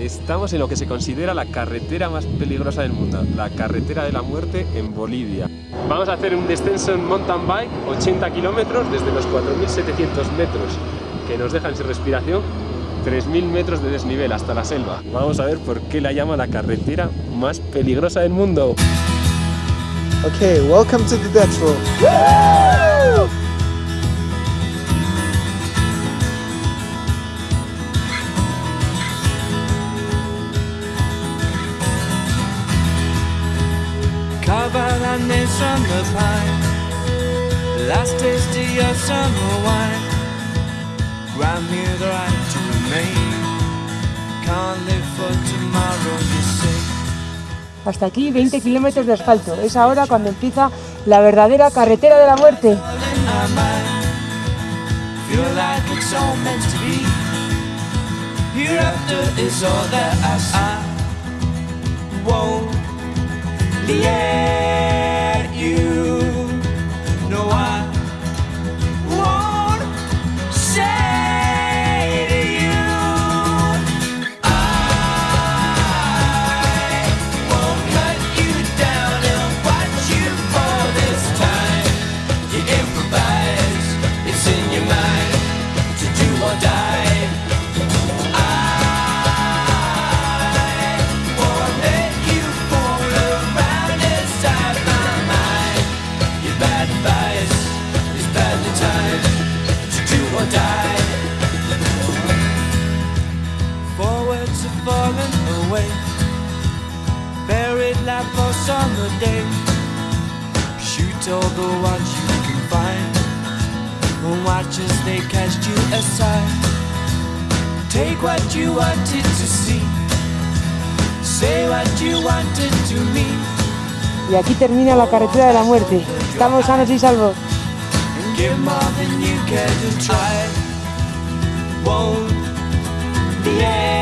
Estamos en lo que se considera la carretera más peligrosa del mundo, la carretera de la muerte en Bolivia. Vamos a hacer un descenso en mountain bike, 80 kilómetros desde los 4.700 metros que nos dejan sin respiración, 3.000 metros de desnivel hasta la selva. Vamos a ver por qué la llama la carretera más peligrosa del mundo. Okay, welcome to the Dutch From the pine Last taste of your summer wine. Grant me the right to remain. Can't live for tomorrow, you say Hasta aquí 20 kilómetros de asfalto. Es ahora cuando empieza la verdadera carretera de la muerte. Hereafter is all that I I won't or die. Forwards away, buried like for summer day. Shoot all the ones you can find, and watch as they cast you aside. Take what you wanted to see. Say what you wanted to me Y aquí termina la carretera de la muerte. Estamos sanos y salvos. Give more than you care to try. Won't the end